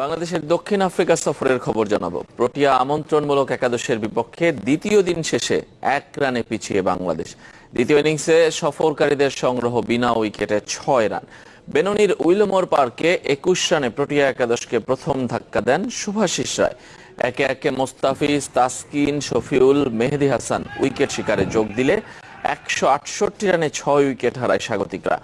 বাংলাদেশের দক্ষিণ আফ্রিকা সফরের খবর জানাব। প্রোটিয়া আমন্ত্রণমূলক একাদশের বিপক্ষে দ্বিতীয় দিন শেষে এক রানে পিছিয়ে বাংলাদেশ। দ্বিতীয় ইনিংসে সফরকারীদের সংগ্রহ বিনা উইকেটে ছয় রান। বেননির উইলমোর পার্কে একুশ রানে প্রোটিয়া একাদশকে প্রথম ধাক্কা দেন শুভাশিস রায়। একে একে মোস্তাফিজ, তাসকিন, শফিউল, মেহেদি হাসান উইকেট শিকারে যোগ দিলে একশো আটষট্টি রানে ছয় উইকেট হারায় স্বাগতিকরা।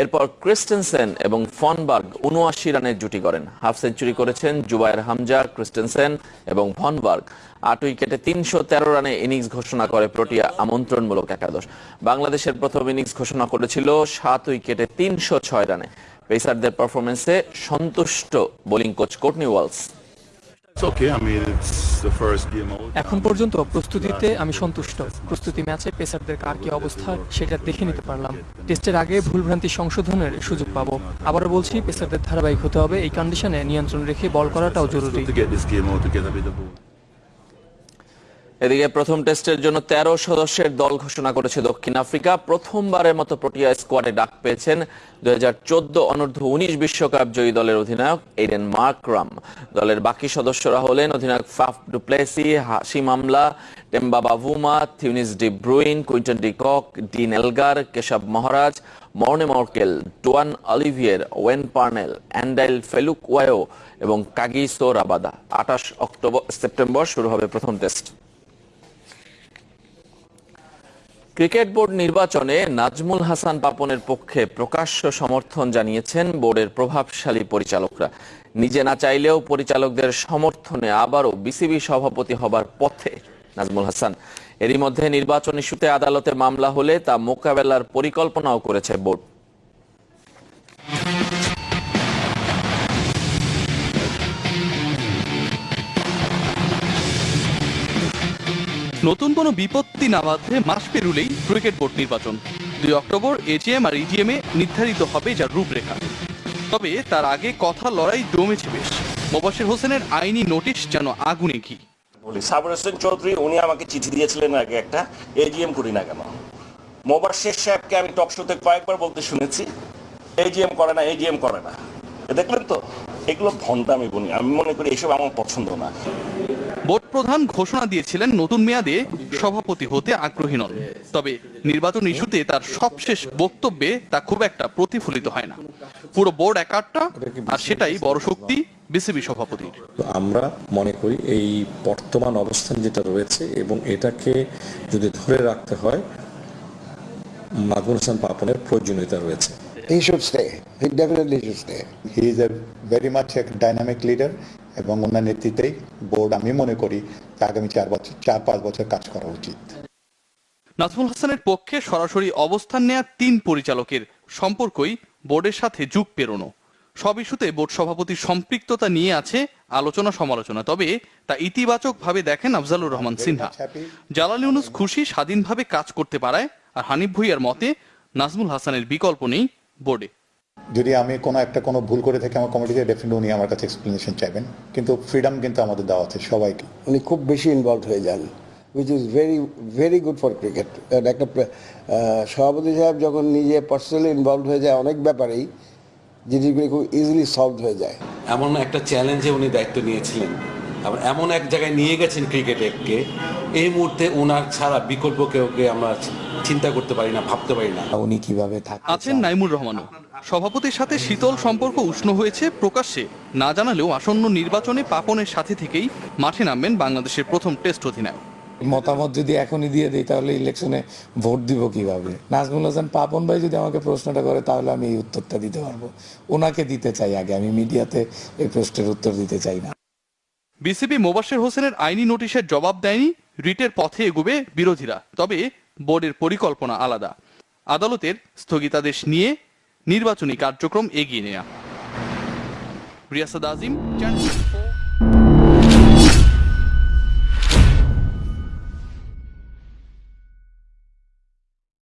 এরপর ক্রিস্টেনসেন এবং ফনবার্গ উনআশি রানের জুটি করেন। হাফ সেঞ্চুরি করেছেন জুবায়ের হামজা, ক্রিস্টেনসেন এবং ফনবার্গ। আট উইকেটে তিনশো তেরো রানে ইনিংস ঘোষণা করে প্রোটিয়া আমন্ত্রণমূলক একাদশ। বাংলাদেশের প্রথম ইনিংস ঘোষণা করেছিল সাত উইকেটে তিনশো ছয় রানে। পেসারদের পারফরমেন্সে সন্তুষ্ট bowling coach Courtney Walsh. It's okay. এখন পর্যন্ত প্রস্তুতিতে আমি সন্তুষ্ট। প্রস্তুতি ম্যাচে পেসারদের কার কি অবস্থা সেটা দেখে নিতে পারলাম। টেস্টের আগে ভুলভ্রান্তি সংশোধনের সুযোগ পাবো। আবারও বলছি পেসারদের ধারাবাহিক হতে হবে। এই কন্ডিশনে নিয়ন্ত্রণ রেখে বল করাটাও জরুরি। এদিকে প্রথম টেস্টের জন্য তেরো সদস্যের দল ঘোষণা করেছে দক্ষিণ আফ্রিকা। প্রথমবারের মতো প্রোটিয়া স্কোয়াডে ডাক পেয়েছেন দুই হাজার চোদ্দ অনূর্ধ্ব উনিশ বিশ্বকাপ জয়ী দলের অধিনায়ক এডেন মার্করাম দলের বাকি সদস্যরা হলেন অধিনায়ক Faf du Plessis Hashim Amla Temba Bavuma Theunis de Bruyn, Quinton de Kock, Dean Elgar, Keshav Maharaj, Morne Morkel, Duanne Olivier, Wayne Parnell, Andile Phehlukwayo এবং কাগিসো রাবাদা আঠাশ অক্টোবর, সেপ্টেম্বর শুরু হবে প্রথম টেস্ট। ক্রিকেট বোর্ড নির্বাচনে নাজমুল হাসান পাপনের পক্ষে প্রকাশ্য সমর্থন জানিয়েছেন বোর্ডের প্রভাবশালী পরিচালকরা। নিজে না চাইলেও পরিচালকদের সমর্থনে আবারও বিসিবি সভাপতি হবার পথে নাজমুল হাসান। এরই মধ্যে নির্বাচন ইস্যুতে আদালতে মামলা হলে তা মোকাবেলার পরিকল্পনাও করেছে বোর্ড। নতুন কোনো বিপত্তি না বাঁধলে মাস পেরুলেই ক্রিকেট বোর্ড নির্বাচন। দুই অক্টোবর এজিএম আর ইজিএম এ নির্ধারিত হবে যার রূপরেখা। তবে তার আগে কথা লড়াই জমেছে বেশ। মোবাশির হোসেনের আইনি নোটিশ যেন আগুনে ঘি। বলি, সাবর হোসেন চৌধুরী, উনি আমাকে চিঠি দিয়েছিলেন আগে একটা এজিএম করি না কেন? শেখ সাহেবকে আমি টক শোতে কয়েকবার বলতে শুনেছি এজিএম করে না এজিএম করে না। দেখলেন তো? এগুলো ভণ্ডামি বলি আমি মনে করি এসব আমার পছন্দ না। বোর্ড প্রধান ঘোষণা দিয়েছিলেন নতুন মেয়াদে সভাপতি হতে আগ্রহী নন। তবে নির্বাচন ইস্যুতে তার সবশেষ বক্তব্যে তা খুব একটা প্রতিফলিত হয় না। পুরো বোর্ড একাট্টা আর সেটাই বড় শক্তি বিসিবি সভাপতির। আমরা মনে করি এই বর্তমান অবস্থান যেটা রয়েছে এবং এটাকে যদি ধরে রাখতে হয় মাগুর হাসান পাপনের প্রয়োজনীয়তা রয়েছে। He should stay. He definitely should stay. He is a very much এক ডাইনামিক লিডার এবং ওনার নেতৃত্বেই বোর্ড, আমি মনে করি আগামী চার বছর, চার, পাঁচ বছর কাজ করা উচিত। নাজমুল হাসানের পক্ষে সরাসরি অবস্থান নেয়া তিন পরিচালকের সম্পর্কই বোর্ডের সাথে যুগ পেরোনো। সব ইস্যুতে বোর্ড সভাপতির সম্পৃক্ততা নিয়ে আছে আলোচনা সমালোচনা, তবে তা ইতিবাচক ভাবে দেখেন আফজালুর রহমান সিনহা। জালাল ইউনুস খুশি স্বাধীনভাবে কাজ করতে পারায়, আর হানিফ ভুইয়ার মতে নাজমুল হাসানের বিকল্প নেই বোর্ডে। যদি আমি কোনো একটা কোনো ভুল করে থাকি আমার কমিটিতে ডেফিনেটলি উনি আমার কাছে এক্সপ্লেনেশন চাইবেন। কিন্তু ফ্রিডম কিন্তু আমাদের দেওয়া আছে সবাইকে। উনি খুব বেশি ইনভলভ হয়ে যান which is very very good for cricket একটা সভাপতি সাহেব যখন নিজে পার্সোনালি ইনভলভ হয়ে যায় অনেক ব্যাপারেই জিনিসগুলি খুব ইজিলি সলভ হয়ে যায়। এমন একটা চ্যালেঞ্জে উনি দায়িত্ব নিয়েছিলেন। আবার এমন এক জায়গায় নিয়ে গেছেন ক্রিকেটকে এই মুহূর্তে ওনার ছাড়া বিকল্প কেউকে আমরা চিন্তা করতে পারি না ভাবতে পারি না। উনি কীভাবে আছেন। নাইমুর রহমানও। সভাপতির সাথে শীতল সম্পর্ক উষ্ণ হয়েছে প্রকাশ্যে। না জানালেও আসন্ন নির্বাচনে পাপনের সাথে থেকেই মাঠে নামবেন বাংলাদেশের প্রথম টেস্ট অধিনায়ক। মতামত যদি এখনই দিয়ে দিই তাহলে ইলেকশনে ভোট দিব কীভাবে? নাজমুল হাসান পাপন ভাই যদি আমাকে প্রশ্নটা করে তাহলে আমি এই উত্তরটা দিতে পারব। ওনাকে দিতে চাই আগে আমি মিডিয়াতে এই প্রশ্নের উত্তর দিতে চাই না। বিসিবি মোবাশ্বের হোসেনের আইনি নোটিশের জবাব দেয়নি, রিটের পথে এগুবে বিরোধীরা। তবে বোর্ডের পরিকল্পনা আলাদা। আদালতের স্থগিতাদেশ নিয়ে নির্বাচনী কার্যক্রম এগিয়ে নেয়া। রিয়াসাদ আজিম, চ্যানেল